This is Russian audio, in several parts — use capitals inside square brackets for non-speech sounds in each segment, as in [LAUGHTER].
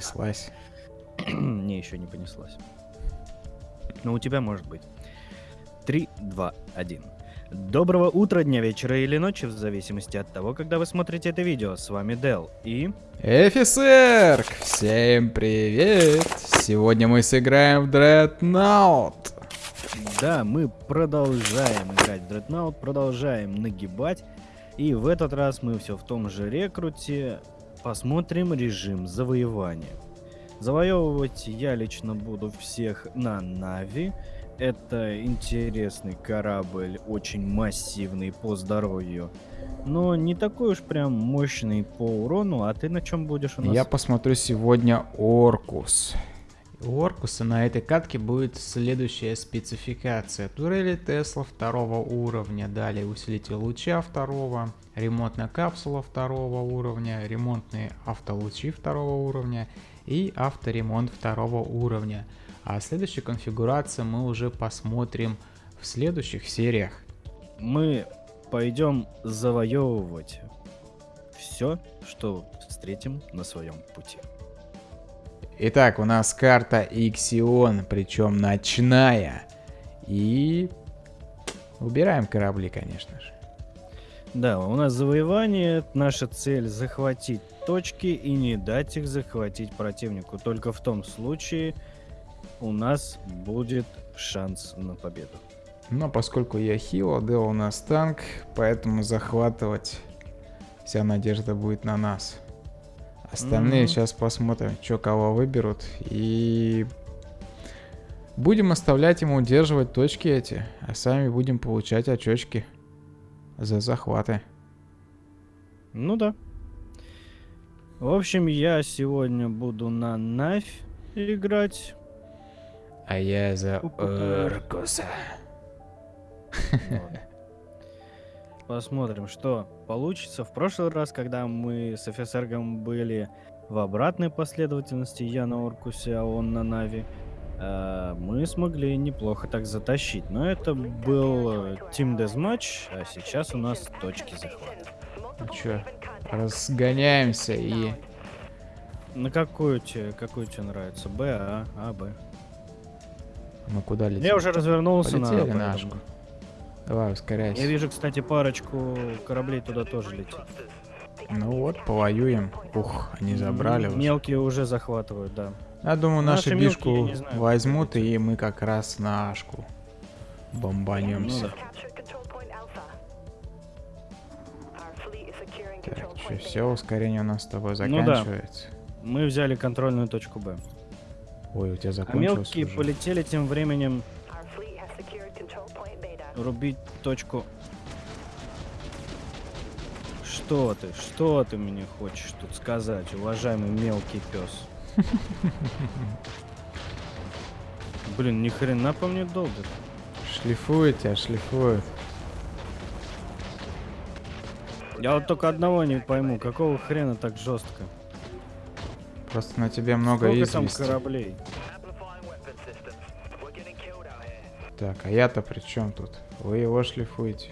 понеслась. [CLEARS THROAT] Не, еще не понеслась. Но у тебя может быть. 3, 2, 1. Доброго утра, дня, вечера или ночи, в зависимости от того, когда вы смотрите это видео. С вами Дел и... Офицер! Всем привет! Сегодня мы сыграем в Dreadnought. Да, мы продолжаем играть в Dreadnought, продолжаем нагибать. И в этот раз мы все в том же рекруте. Посмотрим режим завоевания. Завоевывать я лично буду всех на Нави. Это интересный корабль, очень массивный по здоровью. Но не такой уж прям мощный по урону. А ты на чем будешь у нас? Я посмотрю сегодня Оркус. У Оркуса на этой катке будет следующая спецификация. Турели Тесла второго уровня, далее усилитель луча второго, ремонтная капсула второго уровня, ремонтные автолучи второго уровня и авторемонт второго уровня. А следующую конфигурацию мы уже посмотрим в следующих сериях. Мы пойдем завоевывать все, что встретим на своем пути. Итак, у нас карта Иксион, причем ночная. И убираем корабли, конечно же. Да, у нас завоевание. Наша цель захватить точки и не дать их захватить противнику. Только в том случае у нас будет шанс на победу. Но поскольку я хил, Дел у нас танк, поэтому захватывать вся надежда будет на нас. Остальные mm-hmm. сейчас посмотрим, что кого выберут. И будем оставлять ему удерживать точки эти, а сами будем получать очечки за захваты. Ну да. В общем, я сегодня буду на Навь играть. А я за Оркуса. Посмотрим, что получится. В прошлый раз, когда мы с офицергом были в обратной последовательности, я на Оркусе, а он на Нави, э, мы смогли неплохо так затащить. Но это был Team Deathmatch, а сейчас у нас точки захвата. Ну чё, разгоняемся и... На какую тебе, какую тебе нравится? Б, А, А, Б. Мы куда летим? Я уже развернулся Полетели на на Ашку. Давай, ускоряйся. Я вижу, кстати, парочку кораблей туда тоже летит. Ну вот, повоюем. Ух, они забрали М- Мелкие уже захватывают, да. Я думаю, наши, Наши бишку мелкие, знаю, возьмут, и мы как раз на Ашку бомбанемся. Ну Так, что, все, ускорение у нас с тобой Ну да. заканчивается. Мы взяли контрольную точку Б. Ой, у тебя А закончилось мелкие уже. полетели тем временем рубить точку. Что ты, что ты мне хочешь тут сказать, уважаемый мелкий пес? [LAUGHS] Блин, ни хрена по мне долбит. Шлифует тебя, шлифует. Я вот только одного не пойму, какого хрена так жестко? Просто на тебе много Сколько там извести. кораблей? Так, а я-то при чем тут? Вы его шлифуете.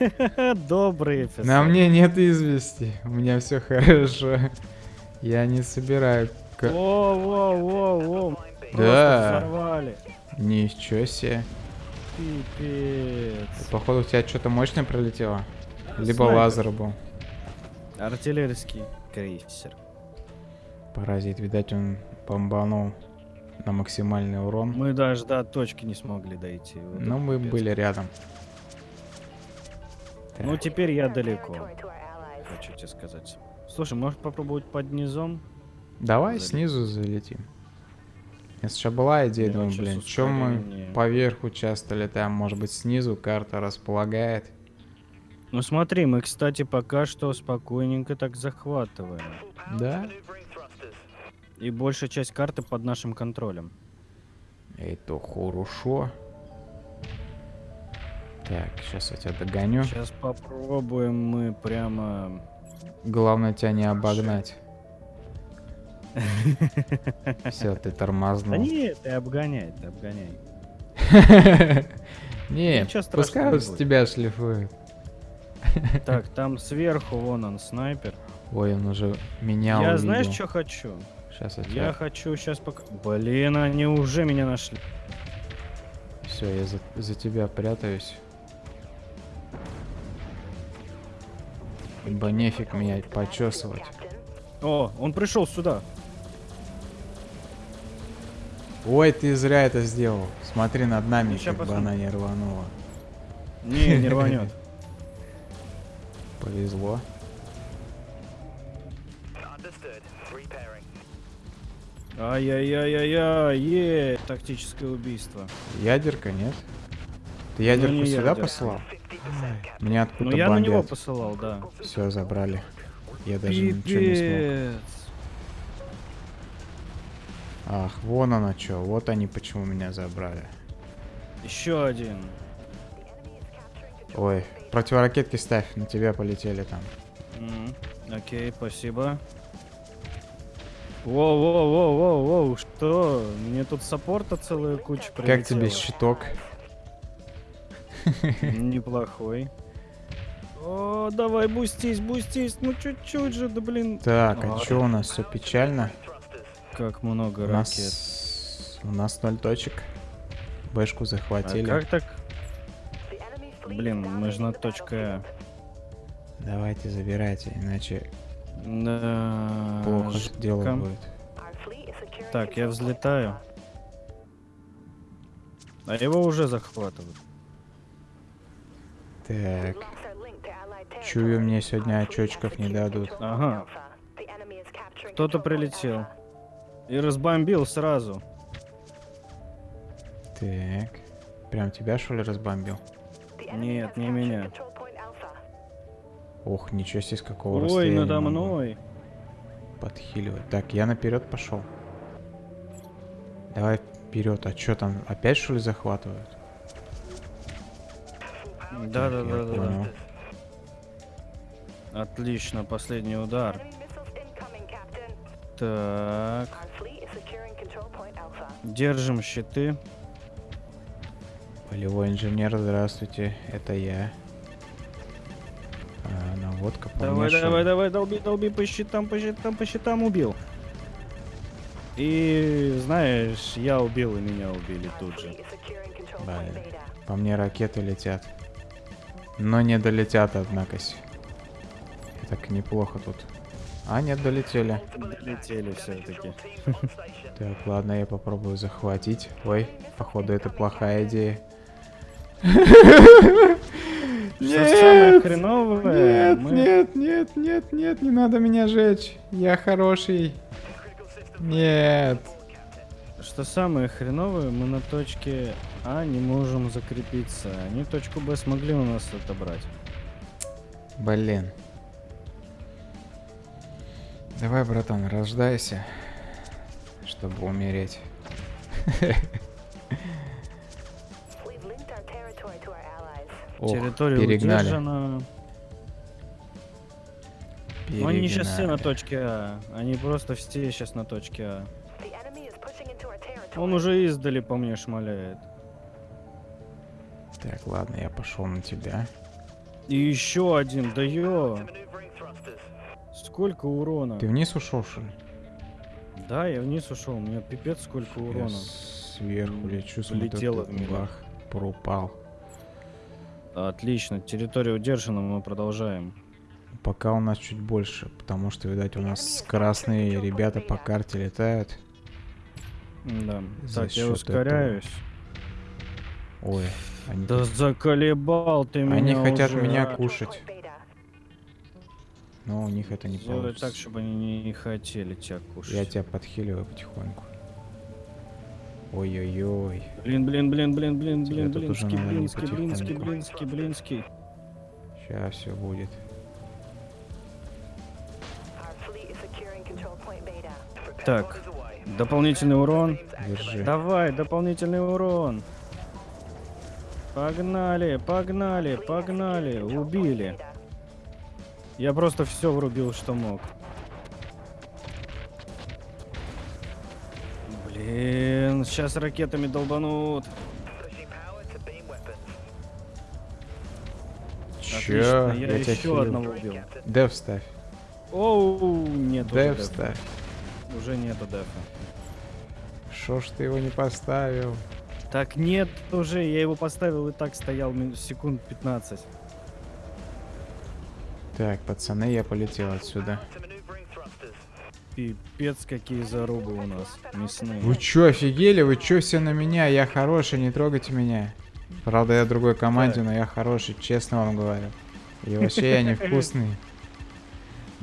[LAUGHS] Добрый офицер. На мне нет извести. У меня все хорошо. Я не собираю. ка- Во, во, во, во. Да. Взорвали. Ничего себе. Пипец. Походу у тебя что-то мощное пролетело. Либо Снайпер. лазер был. Артиллерийский крейсер. Паразит, видать, он бомбанул на максимальный урон. Мы даже до точки не смогли дойти. Вот Но мы пипец. были рядом. Ну теперь я далеко, хочу тебе сказать. Слушай, может попробовать под низом? Давай Залетим. снизу залетим. Если еще была идея, Я думаю, блин, чем мы ускорение. поверху часто летаем? Может быть, снизу карта располагает. Ну смотри, мы, кстати, пока что спокойненько так захватываем. Да? И большая часть карты под нашим контролем. Это хорошо. Так, сейчас я тебя догоню. Сейчас попробуем мы прямо... Главное тебя не обогнать. Все, ты Да тормознул. нет, ты обгоняй, ты обгоняй. [LAUGHS] Нет, пускай с тебя шлифует. [LAUGHS] Так, там сверху вон он, снайпер. Ой, он уже меня Я увидел. знаешь, что хочу? Сейчас я, Я хочу сейчас пока... Блин, они уже меня нашли. Все, я за, за тебя прятаюсь. Ибо нефиг меня почесывать. О, он пришел сюда. Ой, ты зря это сделал. Смотри над нами, Ну, как бы посмотрим. она не рванула. Не, не рванет. [LAUGHS] Повезло. Ай-яй-яй-яй-яй, е, тактическое убийство. Ядерка, нет? Ты ядерку не сюда ядерка. послал? Меня Ну откуда я на него бомбят. посылал, да. Все, забрали. Я даже ничего не смог. Пипец. Ах, вон оно что. Вот они почему меня забрали. Еще один. Ой, противоракетки ставь, на тебя полетели там. М, Окей, спасибо. Воу-воу-воу-воу-воу, что? Мне тут саппорта целая куча прилетела. Как тебе щиток? Неплохой. О, давай, бустись, бустись, ну чуть-чуть же, да блин. Так, а что у нас все печально? Как много У ракет. нас... У нас ноль точек. Бэшку А захватили. как так? Блин, мы же на точке А. Давайте забирайте, иначе Да. плохо ж дело будет. Так, я взлетаю. А его уже захватывают. Так, чую, мне сегодня очочков не дадут. Ага. Кто-то прилетел. И разбомбил сразу. Так. Прям тебя, что ли, разбомбил? Нет, не меня. Ох, ничего себе, с какого Ой, расстояния надо могу мной. Подхиливать. Так, я наперед пошел. Давай вперед. А что там? Опять что ли захватывают? Да, да, Я да, да, понял. да. Отлично, последний удар. Так, держим щиты. Полевой инженер, здравствуйте. Это я. А, наводка Давай, помешана. давай, давай, долби, долби по щитам, по щитам, по щитам убил. И знаешь, я убил и меня убили тут же. Блин. По мне ракеты летят. Но не долетят, однако. Так неплохо тут. А, нет, долетели. Долетели все-таки. [LAUGHS] Так, ладно, я попробую захватить. Ой, походу это плохая идея. [LAUGHS] Что самое хреновое, Нет, мы- нет, нет, нет, нет, не надо меня жечь. Я хороший. Нет. Что самое хреновое, мы на точке А не можем закрепиться. Они точку Б смогли у нас отобрать. Блин. Давай, братан, рождайся, чтобы умереть. [LAUGHS] Ох, Территория перегнали. удержана. Но они сейчас все на перегнали. точке А. Они просто все сейчас на точке А. Он уже издали по мне шмаляет. Так, ладно, я пошел на тебя. И еще один, да ё! Сколько урона? Ты вниз ушел, что ли? Да, я вниз ушел, у меня пипец сколько Я урона. сверху лечу, смотрю, Полетело тут в бах, пропал. Отлично, территория удержана, мы продолжаем. Пока у нас чуть больше, потому что, видать, у нас скоростные ребята по карте летают. Да. За так, я ускоряюсь. Ой, они, Да заколебал ты меня Они хотят уже, меня кушать. но у них это не Сделай получится. так, чтобы они не хотели тебя кушать. Я тебя подхиливаю потихоньку. Ой-ой-ой. Блин, блин, блин, блин, блин, блин, блинский, блинский, блинский, блинский, блинский. Сейчас все будет. Так, дополнительный урон. Держи. Давай, дополнительный урон. Погнали, погнали, погнали. Убили. Я просто все врубил, что мог. Блин, сейчас ракетами долбанут. Отлично, я, тебя еще одного убил. Дев ставь. Оу, нет уже Дев дефа. ставь. Уже нету дефа. Шо ж ты его не поставил? Так нет, уже я его поставил и так стоял секунд 15. Так, пацаны, я полетел отсюда. Пипец, какие зарубы у нас мясные. Вы чё, офигели? Вы чё все на меня? Я хороший, не трогайте меня. Правда, я другой команде, но я хороший, честно вам говорю. И вообще я невкусный. [LAUGHS]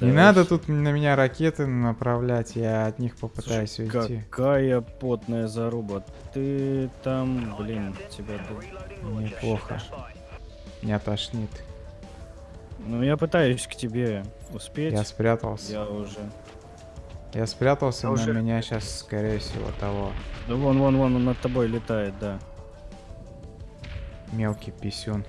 Да Не надо тут на меня ракеты направлять, я от них попытаюсь Слушай, уйти. Какая потная заруба. Ты там, блин, тебя... д- Неплохо. Не тошнит. Ну, я пытаюсь к тебе успеть. Я спрятался. Я уже... Я спрятался, Я но уже- меня сейчас, скорее всего, того. Да вон, вон, вон, он над тобой летает, да. Мелкий писюн.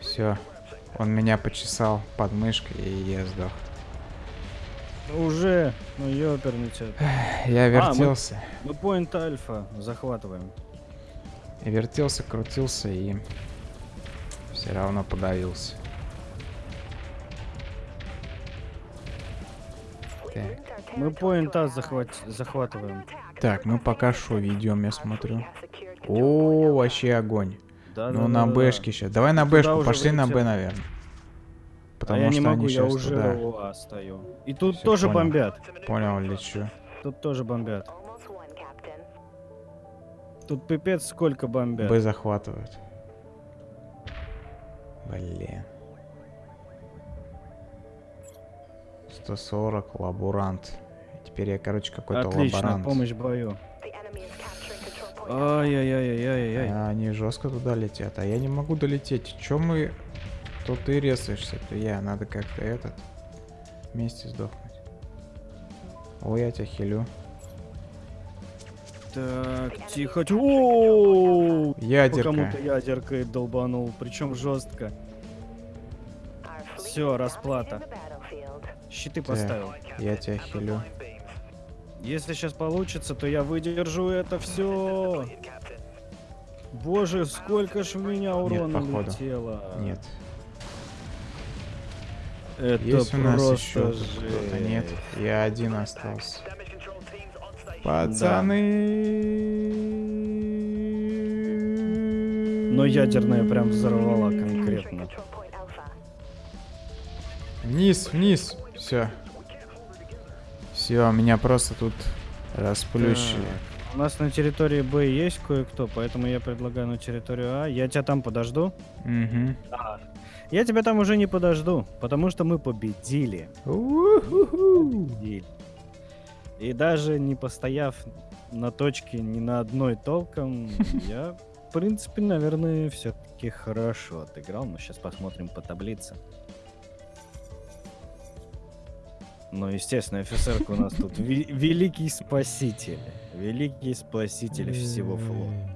Все. Он меня почесал под мышкой, и я сдох. Ну, Уже, ну ёперный тебя. Я мы- вертелся. Мы поинт альфа захватываем. И вертелся, крутился и все равно подавился. Так. Мы поинт А захват... захватываем. Так, мы пока шо ведем, я смотрю. О, вообще огонь. Да, ну да, на да, да, бэшке сейчас. Давай на бэшку, пошли на Б, наверное. А Потому я что не могу, они я сейчас уже туда. у А стою. И тут Всё, тоже понял. бомбят. Понял, лечу. Тут тоже бомбят. Тут пипец сколько бомбят. Б захватывают. Блин. 140, лаборант. Теперь я, короче, какой-то Отлично, лаборант. помощь в бою. Ай-яй-яй-яй-яй-яй. А, они жестко туда летят, а я не могу долететь. Чем мы... То ты резаешься, то я. Надо как-то этот... Вместе сдохнуть. Ой, я тебя хилю. Так, тихо. О, Ядерка. кому-то ядеркой долбанул, причем жестко. Все, расплата. Щиты Так, поставил. я тебя хилю. Если сейчас получится, то я выдержу это все. Боже, сколько ж в меня урона походу. летело. Нет. Это Есть у нас просто еще кто-то? Нет. Я один остался. Пацаны. Но ядерная прям взорвала конкретно. Вниз, вниз. Все. Все, меня просто тут расплющили. Так, У нас на территории Б есть кое-кто, поэтому я предлагаю на территорию А. Я тебя там подожду. Угу. Я тебя там уже не подожду, потому что мы победили. Победили. И даже не постояв на точке ни на одной толком, [LAUGHS] я, в принципе, наверное, все-таки хорошо отыграл. Но сейчас посмотрим по таблице. Ну, естественно, офицерка у нас тут великий спаситель. Великий спаситель всего флота.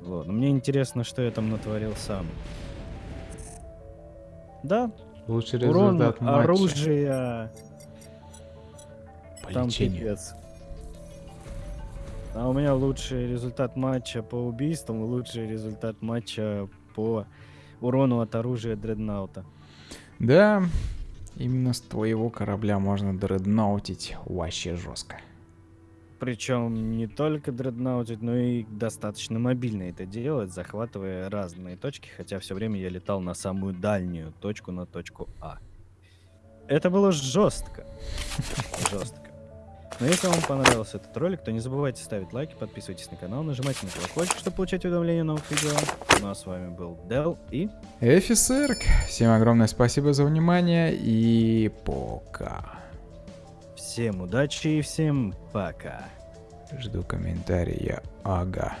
Вот. но Мне интересно, что я там натворил сам. Да, Лучший урон результат матча. оружия. По Там лечению. пипец. А у меня лучший результат матча по убийствам и лучший результат матча по урону от оружия дреднаута. Да, именно с твоего корабля можно дредноутить вообще жестко. Причем не только дреднаутить, но и достаточно мобильно это делать, захватывая разные точки, хотя все время я летал на самую дальнюю точку, на точку А. Это было жестко. [LAUGHS] Жестко. Но если вам понравился этот ролик, то не забывайте ставить лайки, подписывайтесь на канал, нажимайте на колокольчик, чтобы получать уведомления о новых видео. Ну а с вами был Дел и Офицерк, всем огромное спасибо за внимание и пока. всем удачи и всем пока. Жду комментария. Ага.